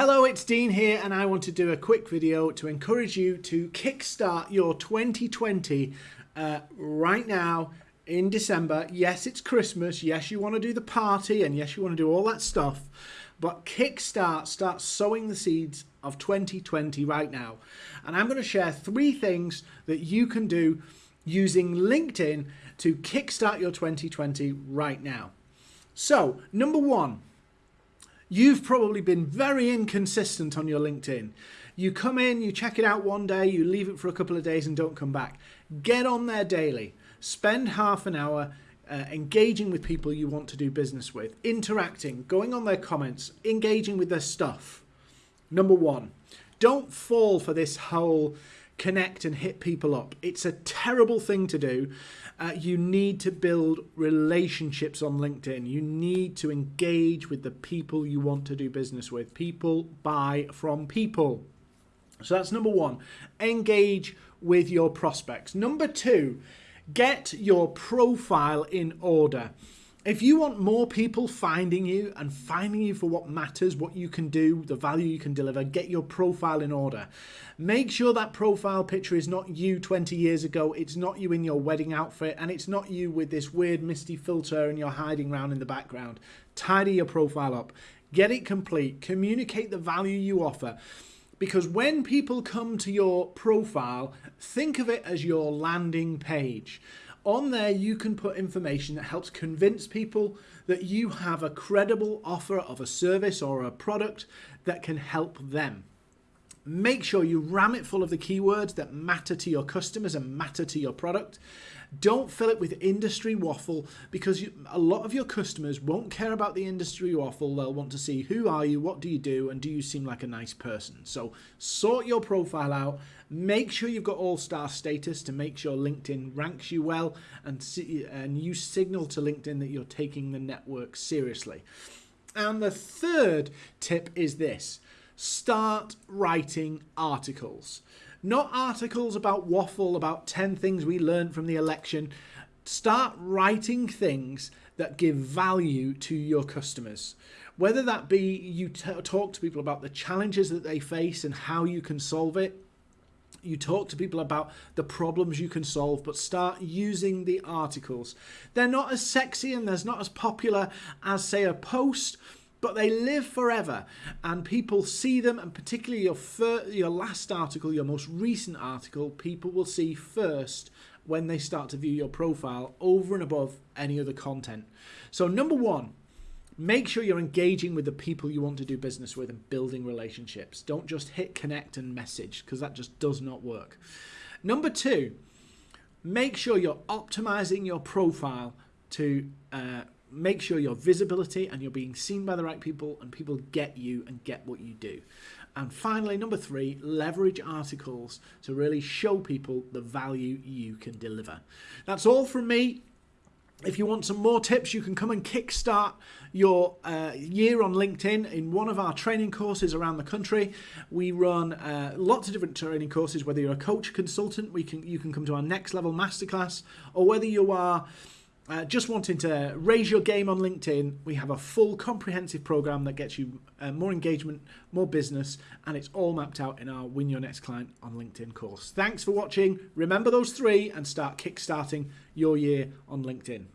Hello, it's Dean here, and I want to do a quick video to encourage you to kickstart your 2020 uh, right now in December. Yes, it's Christmas. Yes, you want to do the party, and yes, you want to do all that stuff. But kickstart, start sowing the seeds of 2020 right now. And I'm going to share three things that you can do using LinkedIn to kickstart your 2020 right now. So, number one, You've probably been very inconsistent on your LinkedIn. You come in, you check it out one day, you leave it for a couple of days and don't come back. Get on there daily. Spend half an hour uh, engaging with people you want to do business with, interacting, going on their comments, engaging with their stuff. Number one, don't fall for this whole connect and hit people up. It's a terrible thing to do. Uh, you need to build relationships on LinkedIn. You need to engage with the people you want to do business with. People buy from people. So that's number one. Engage with your prospects. Number two, get your profile in order. If you want more people finding you and finding you for what matters, what you can do, the value you can deliver, get your profile in order. Make sure that profile picture is not you 20 years ago, it's not you in your wedding outfit, and it's not you with this weird misty filter and you're hiding around in the background. Tidy your profile up, get it complete, communicate the value you offer. Because when people come to your profile, think of it as your landing page. On there, you can put information that helps convince people that you have a credible offer of a service or a product that can help them. Make sure you ram it full of the keywords that matter to your customers and matter to your product. Don't fill it with industry waffle because you, a lot of your customers won't care about the industry waffle. They'll want to see who are you, what do you do, and do you seem like a nice person. So sort your profile out. Make sure you've got all-star status to make sure LinkedIn ranks you well and, see, and you signal to LinkedIn that you're taking the network seriously. And the third tip is this start writing articles. Not articles about waffle, about 10 things we learned from the election. Start writing things that give value to your customers. Whether that be you talk to people about the challenges that they face and how you can solve it, you talk to people about the problems you can solve, but start using the articles. They're not as sexy and they're not as popular as, say, a post, but they live forever. And people see them and particularly your your last article your most recent article people will see first when they start to view your profile over and above any other content. So number one make sure you're engaging with the people you want to do business with and building relationships. Don't just hit connect and message because that just does not work. Number two make sure you're optimizing your profile to uh, make sure your visibility and you're being seen by the right people and people get you and get what you do. And finally, number three, leverage articles to really show people the value you can deliver. That's all from me. If you want some more tips, you can come and kickstart your uh, year on LinkedIn in one of our training courses around the country. We run uh, lots of different training courses, whether you're a coach, consultant, we can you can come to our next level masterclass, or whether you are uh, just wanting to raise your game on LinkedIn, we have a full comprehensive program that gets you uh, more engagement, more business, and it's all mapped out in our Win Your Next Client on LinkedIn course. Thanks for watching. Remember those three and start kickstarting your year on LinkedIn.